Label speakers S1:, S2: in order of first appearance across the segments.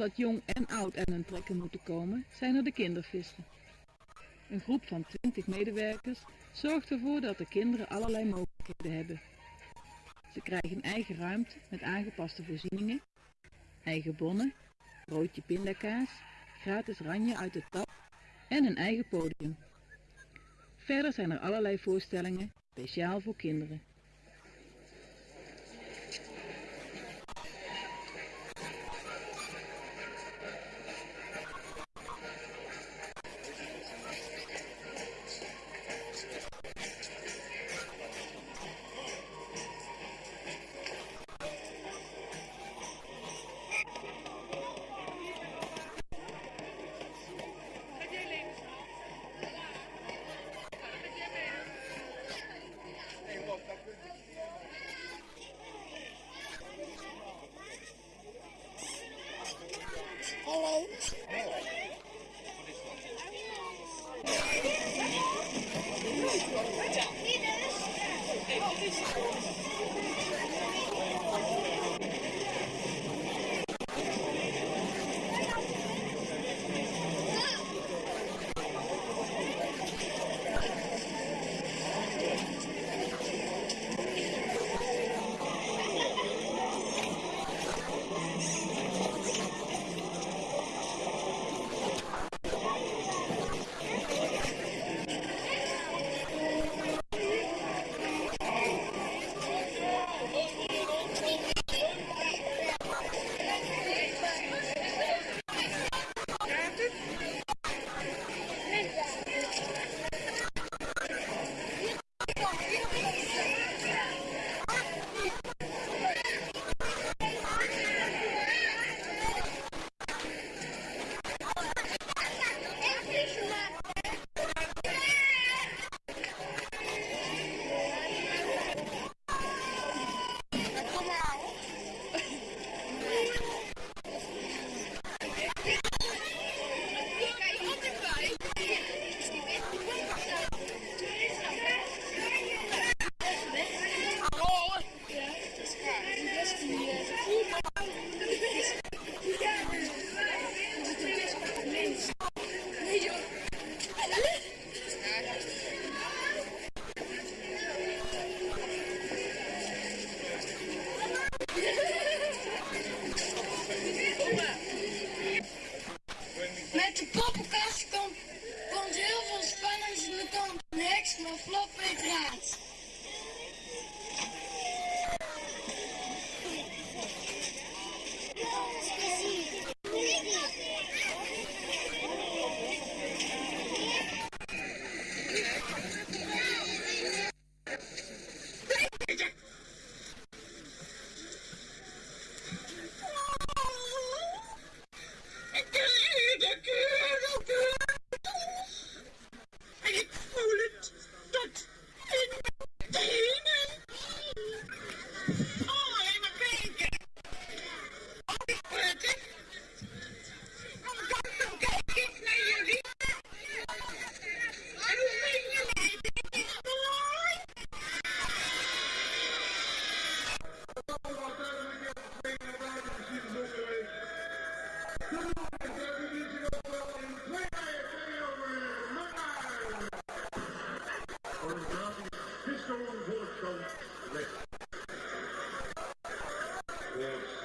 S1: Omdat jong en oud aan hun trekken moeten komen, zijn er de kindervisten. Een groep van 20 medewerkers zorgt ervoor dat de kinderen allerlei mogelijkheden hebben. Ze krijgen eigen ruimte met aangepaste voorzieningen, eigen bonnen, broodje pindakaas, gratis ranje uit de tap en een eigen podium. Verder zijn er allerlei voorstellingen speciaal voor kinderen.
S2: En Norman
S1: Walsh on. Yeah.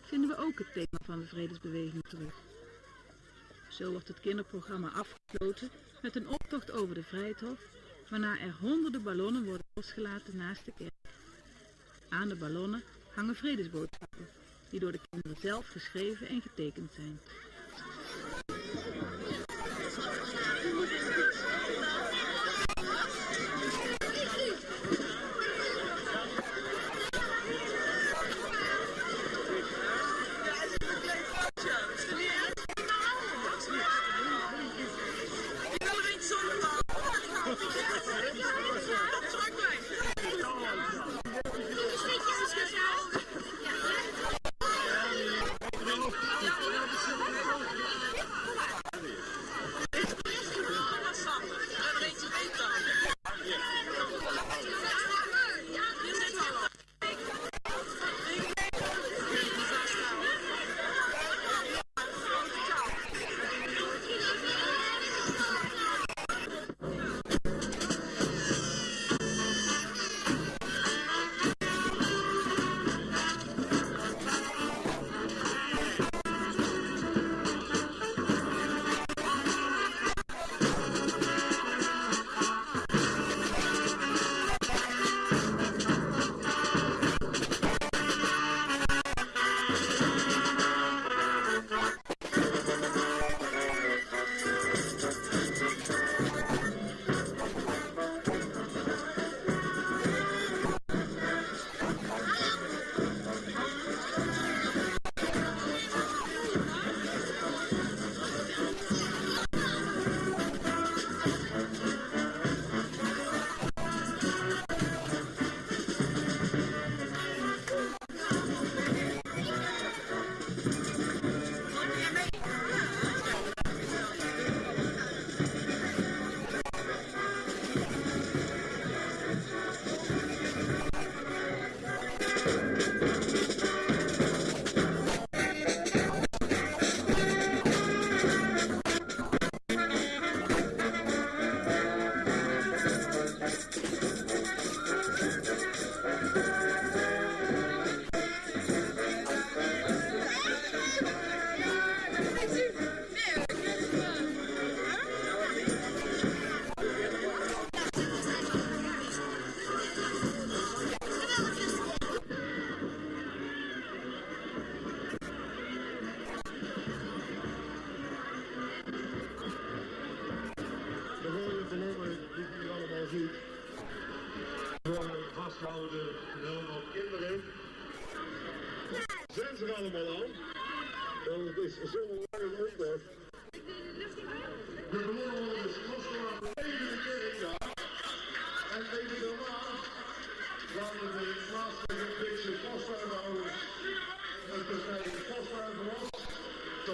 S1: Vinden we ook het thema van de vredesbeweging terug. Zo wordt het kinderprogramma afgesloten met een optocht over de Vrijthof, waarna er honderden ballonnen worden losgelaten naast de kerk. Aan de ballonnen hangen vredesboodschappen, die door de kinderen zelf geschreven en getekend zijn.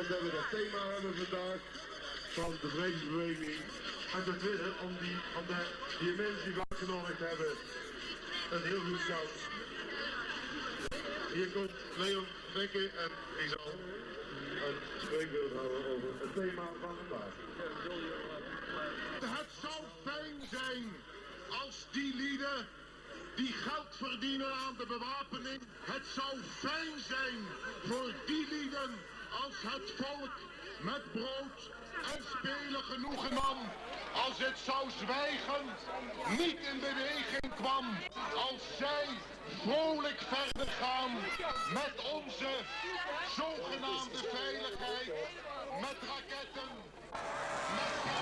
S3: Hebben we dat thema hebben vandaag van de vredesbeweging. En ten tweede, om die, om de, die mensen die we uitgenodigd hebben, een heel goed koud. Hier komt Leon Bekke en ik zal een spreekbeeld houden over het thema van vandaag.
S2: Het zou fijn zijn als die lieden die geld verdienen aan de bewapening. Het zou fijn zijn voor die lieden als het volk met brood en spelen genoegen nam. Als het zou zwijgen, niet in beweging kwam. Als zij vrolijk verder gaan met onze zogenaamde veiligheid. Met raketten, met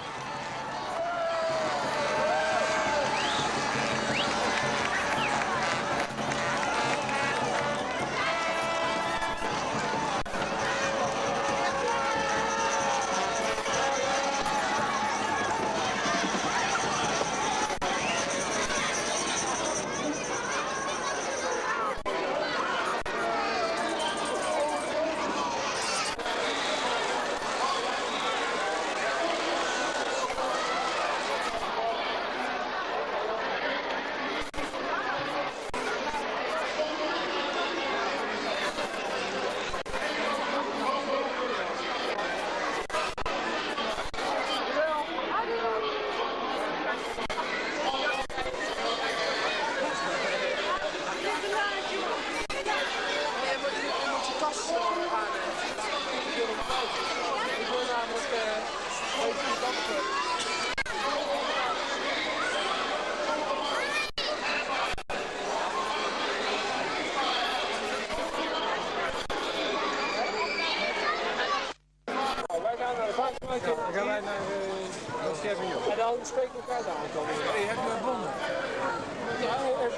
S4: gewoon spreken elkaar daar aankomen.
S5: Hey, heb je bonnen?
S4: Ja, even.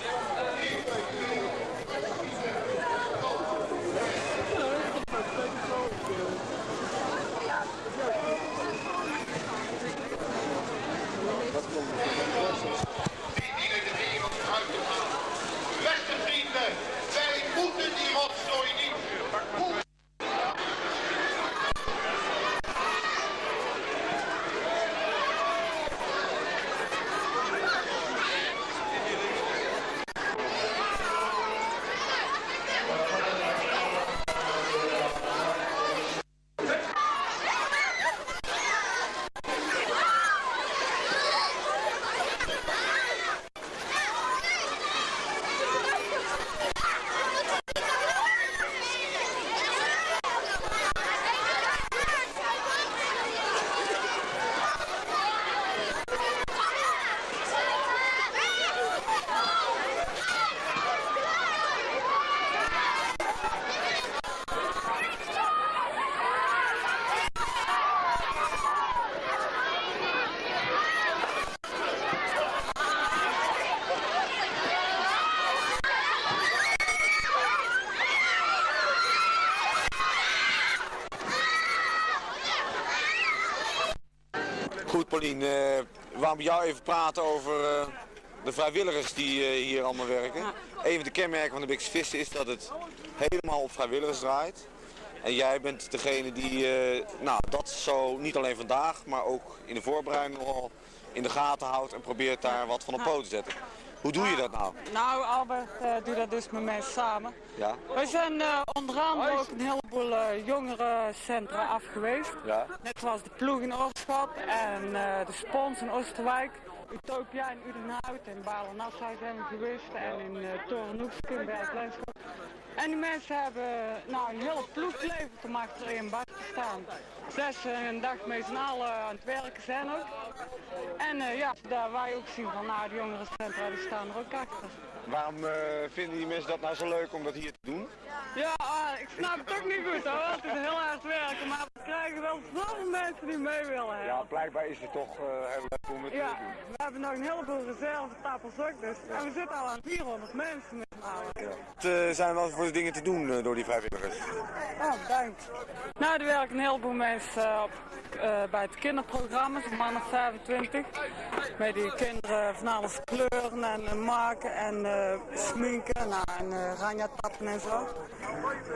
S2: Beste vrienden, wij moeten die rotzooi niet.
S6: Goed, Paulien. eh, we gaan met jou even praten over eh, de vrijwilligers die eh, hier allemaal werken. Een van de kenmerken van de Bikse Vissen is dat het helemaal op vrijwilligers draait. En jij bent degene die eh, nou, dat zo niet alleen vandaag, maar ook in de voorbereiding al in de gaten houdt en probeert daar wat van op poot te zetten. Hoe doe je dat nou?
S7: Nou, Albert eh doet dat dus met mij samen.
S6: Ja?
S7: We zijn eh, onder andere ook een heleboel eh, jongerencentra af geweest.
S6: Ja?
S7: Net zoals de ploeg in Oorschot en de Spons in Oosterwijk. Utopia in Udenhout en Balen-Nassau zijn we geweest en in uh, in Berg-Lenschot. En die mensen hebben nou, een hele ploeg geleverd om achter één bak te staan. Zes en een dag met z'n allen aan het werken zijn ook. En eh, ja, daar wij ook zien van nou, de jongerencentra die staan er ook achter.
S6: Waarom eh, vinden die mensen dat nou zo leuk om dat hier te doen?
S7: Ja, ah, ik snap het ook niet goed hoor. Het is heel hard werken, maar krijgen wel zoveel mensen die mee willen.
S6: Ja, blijkbaar is het toch eh, heel leuk om het
S7: Ja,
S6: te doen.
S7: we hebben nog een heleboel reservetappers ook dus. En we zitten al aan 400 mensen met z'n.
S6: Wat eh, zijn wel voor de dingen te doen eh, door die vrijwilligers?
S7: Oh, bedankt. Nou, er werken een heleboel mensen op, bij het kinderprogramma, zo'n man of 25. Met die kinderen van alles kleuren en maken en sminken nou, en uh, ranja tappen en zo.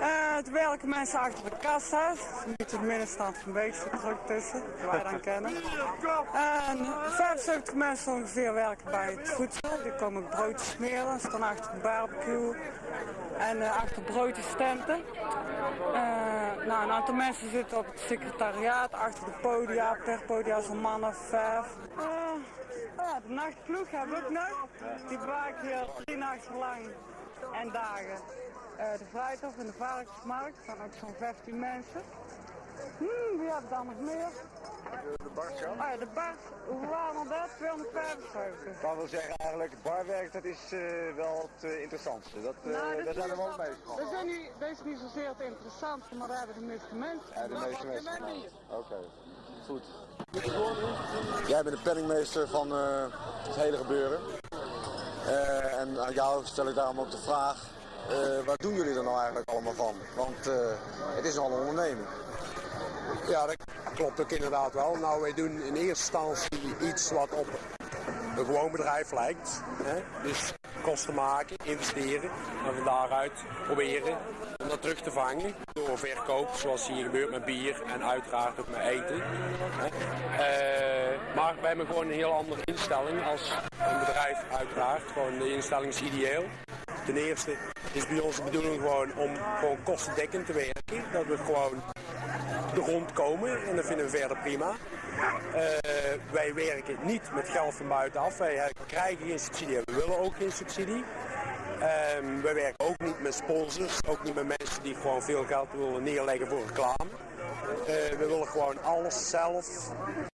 S7: Er werken mensen achter de kassa's, niet de middenstand van Beekse druk tussen, die wij dan kennen. En 75 mensen ongeveer werken bij het voedsel, die komen broodjes smeren, staan achter barbecue en eh, achter broodjesstenten. Eh, nou, een aantal mensen zitten op het secretariaat, achter de podia, per podia zo'n man of vijf. Eh, ja, de nachtploeg hebben we ook nog. Die bewaken hier drie nachten lang en dagen. De Vrijthof en de Varkensmarkt staan ook zo'n 15 mensen. Hmm, wie hebben dan nog meer?
S6: De Bart, ja?
S7: Ja, de Bart, hoe waren dat? 275.
S6: Dat wil zeggen eigenlijk, barwerk dat is eh, wel het eh, interessantste. Dat, eh,
S7: Nou, dit
S6: daar zijn we wel mee.
S7: Dat zijn niet, dat is niet zozeer het interessantste, maar daar hebben de meeste mensen.
S6: Ja, de meeste mensen. Oké, goed. Jij bent de penningmeester van het hele gebeuren. En aan jou stel ik daarom ook de vraag, wat doen jullie er nou eigenlijk allemaal van? Want het is al een onderneming.
S4: Ja, dat klopt ook inderdaad wel. Nou, wij doen in eerste instantie iets wat op een gewoon bedrijf lijkt. Hè? Dus kosten maken, investeren en van daaruit proberen om dat terug te vangen door verkoop, zoals hier gebeurt met bier en uiteraard ook met eten. Eh, maar wij hebben gewoon een heel andere instelling als een bedrijf uiteraard. Gewoon de instelling is ideeel. Ten eerste is bij ons de bedoeling gewoon om gewoon kostendekkend te werken. Dat we gewoon de en dat vinden we verder prima. Eh, wij werken niet met geld van buitenaf. Wij krijgen geen subsidie en we willen ook geen subsidie. Ehm, wij werken ook niet met sponsors, ook niet met mensen die gewoon veel geld willen neerleggen voor reclame. Eh, we willen gewoon alles zelf